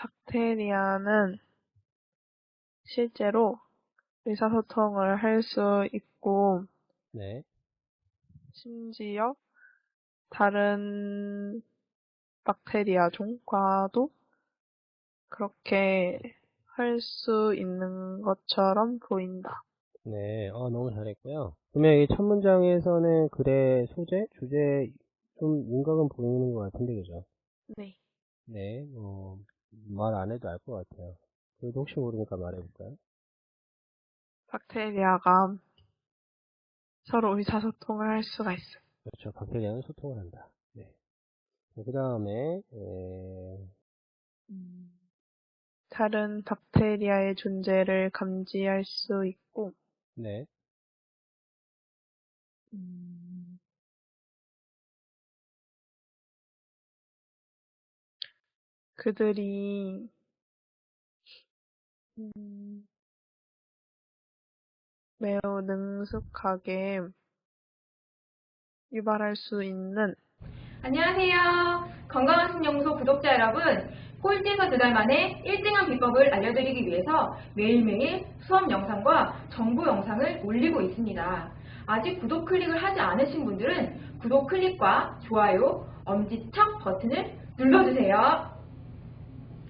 박테리아는 실제로 의사소통을 할 수 있고, 네. 심지어 다른 박테리아 종과도 그렇게 할 수 있는 것처럼 보인다. 네, 어, 너무 잘했고요. 그러면 이첫 문장에서는 글의 소재, 주제 좀 윤곽은 보이는 것 같은데, 그죠? 네. 네, 뭐, 말 안 해도 알 것 같아요. 그래도 혹시 모르니까 말해볼까요? 박테리아가 서로 의사소통을 할 수가 있어요. 그렇죠. 박테리아는 소통을 한다. 네. 그 다음에, 음, 다른 박테리아의 존재를 감지할 수 있고, 네. 음, 그들이 음, 매우 능숙하게 유발할 수 있는 안녕하세요. 건강한 신영소 구독자 여러분. 꼴찌에서 두 달 만에 1등한 비법을 알려드리기 위해서 매일매일 수업 영상과 정보 영상을 올리고 있습니다. 아직 구독 클릭을 하지 않으신 분들은 구독 클릭과 좋아요, 엄지척 버튼을 눌러주세요.